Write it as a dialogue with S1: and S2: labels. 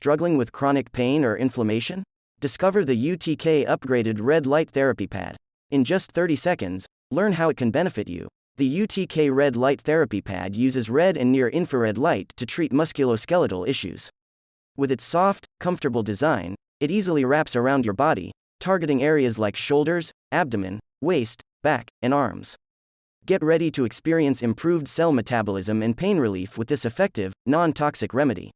S1: struggling with chronic pain or inflammation? Discover the UTK upgraded red light therapy pad. In just 30 seconds, learn how it can benefit you. The UTK red light therapy pad uses red and near infrared light to treat musculoskeletal issues. With its soft, comfortable design, it easily wraps around your body, targeting areas like shoulders, abdomen, waist, back, and arms. Get ready to experience improved cell metabolism and pain relief with this effective, non toxic remedy.